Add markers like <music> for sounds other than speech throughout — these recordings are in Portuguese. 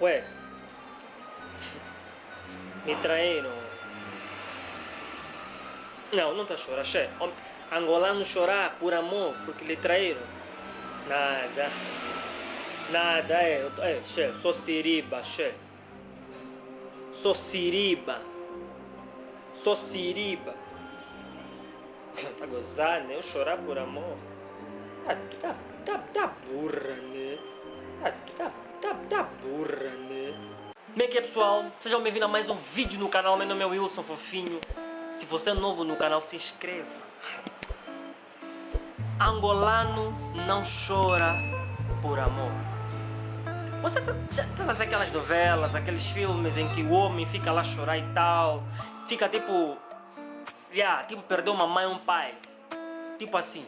Ué, me traíram. Não, não a chorar, che. Angolano chorar por amor porque lhe traíram. Nada. Nada, é. É, che, sou siriba, che. Sou siriba. Sou siriba. Tá gozando, né? Eu chorar por amor. Tu tá, tá, tá burra, né? Tu tá, tá, tá burra, né? Como é que é pessoal? Sejam bem-vindos a mais um vídeo no canal. Meu nome é Wilson Fofinho. Se você é novo no canal, se inscreva. Angolano não chora por amor. Você tá, já tá aquelas novelas, aqueles filmes em que o homem fica lá chorar e tal. Fica tipo... Yeah, tipo, perdeu uma mãe e um pai. Tipo assim.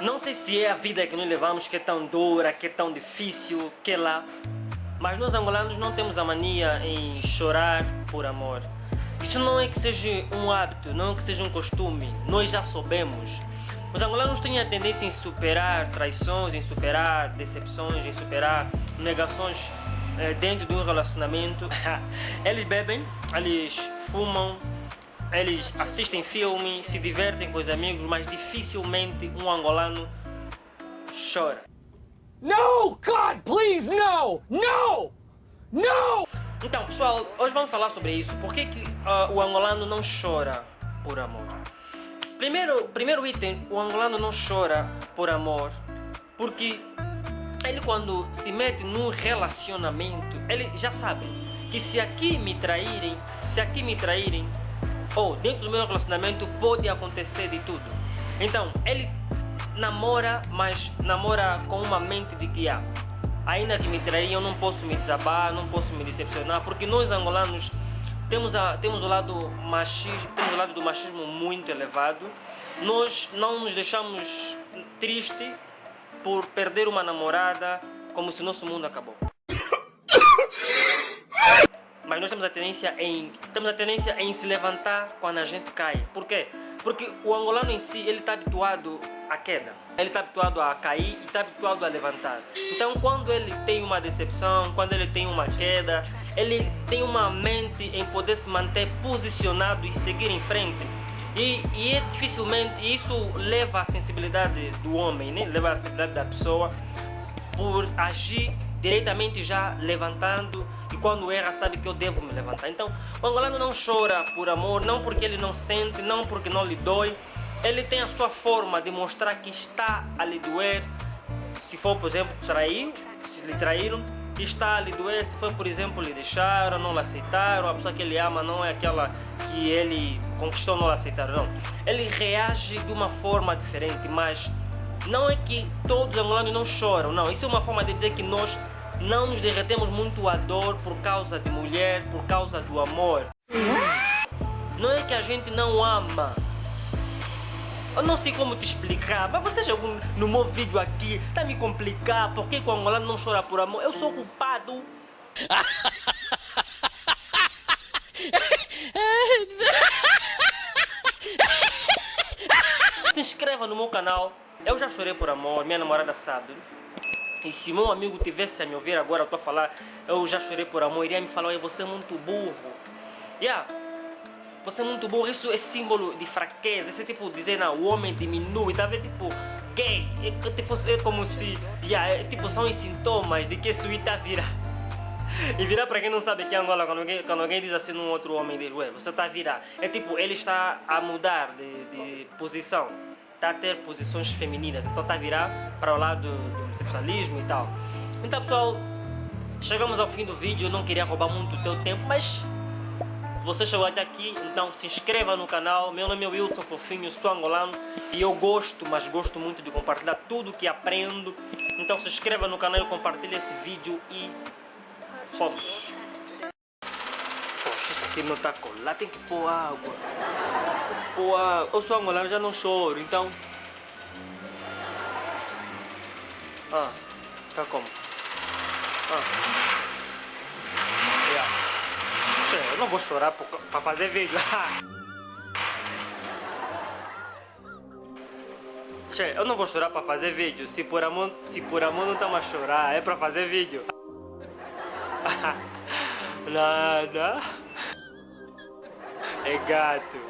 Não sei se é a vida que nós levamos que é tão dura, que é tão difícil, que lá. Mas nós angolanos não temos a mania em chorar por amor. Isso não é que seja um hábito, não é que seja um costume. Nós já soubemos. Os angolanos têm a tendência em superar traições, em superar decepções, em superar negações eh, dentro de um relacionamento. <laughs> eles bebem, eles fumam, eles assistem filme, se divertem com os amigos, mas dificilmente um angolano chora. No, God, please, no! No! No! Então, pessoal, hoje vamos falar sobre isso. Por que, que uh, o angolano não chora por amor? Primeiro, primeiro item, o angolano não chora por amor porque ele quando se mete num relacionamento, ele já sabe que se aqui me traírem, se aqui me traírem, ou dentro do meu relacionamento pode acontecer de tudo. Então, ele namora, mas namora com uma mente de que ah, ainda que me eu não posso me desabar, não posso me decepcionar, porque nós angolanos temos, a, temos, o lado machismo, temos o lado do machismo muito elevado. Nós não nos deixamos triste por perder uma namorada como se nosso mundo acabou. Mas nós temos a tendência em temos a tendência em se levantar quando a gente cai. Por quê? Porque o angolano em si ele está habituado à queda. Ele está habituado a cair e está habituado a levantar. Então quando ele tem uma decepção, quando ele tem uma queda, ele tem uma mente em poder se manter posicionado e seguir em frente. E, e é dificilmente isso leva a sensibilidade do homem, né? leva a sensibilidade da pessoa por agir diretamente já levantando e quando erra sabe que eu devo me levantar. Então o angolano não chora por amor, não porque ele não sente, não porque não lhe dói. Ele tem a sua forma de mostrar que está a lhe doer. Se for, por exemplo, trair, se lhe traíram, está a lhe doer. Se for, por exemplo, lhe deixaram, não lhe aceitaram, a pessoa que ele ama não é aquela que ele conquistou, não lhe aceitaram, não. Ele reage de uma forma diferente, mas não é que todos os angolanos não choram, não. Isso é uma forma de dizer que nós não nos derretemos muito a dor por causa de mulher, por causa do amor. Não é que a gente não ama. Eu não sei como te explicar, mas você chegou no meu vídeo aqui, tá me complicar, por que o angolano não chora por amor? Eu sou culpado. <laughs> Se inscreva no meu canal. Eu já chorei por amor, minha namorada sabe. E se meu amigo tivesse a me ouvir agora, eu tô a falar, eu já chorei por amor, iria me falar, você é muito burro. Yeah, você é muito burro, isso é símbolo de fraqueza, esse tipo dizer, não, o homem diminui, tá vendo? Tipo, gay, é, tipo, é como se, yeah, é, tipo, são os sintomas de que isso está virar. E virar para quem não sabe que é Angola, quando alguém, quando alguém diz assim num outro homem, diz, ué, você está a virar. É tipo, ele está a mudar de, de posição está a ter posições femininas, então está a virar para o lado do homossexualismo e tal. Então pessoal, chegamos ao fim do vídeo, eu não queria roubar muito o teu tempo, mas você chegou até aqui, então se inscreva no canal. Meu nome é Wilson Fofinho, sou angolano e eu gosto, mas gosto muito de compartilhar tudo que aprendo. Então se inscreva no canal, compartilhe esse vídeo e fomos. Poxa, isso aqui não está colado, tem que pôr água. Pôr água. Eu sou angolano, já não choro, então... Ah, tá como? Ah. Yeah. Eu não vou chorar para fazer vídeo. <laughs> Che, eu não vou chorar para fazer vídeo. Se por amor, se por amor não estamos a chorar, é para fazer vídeo. <laughs> Nada. É gato.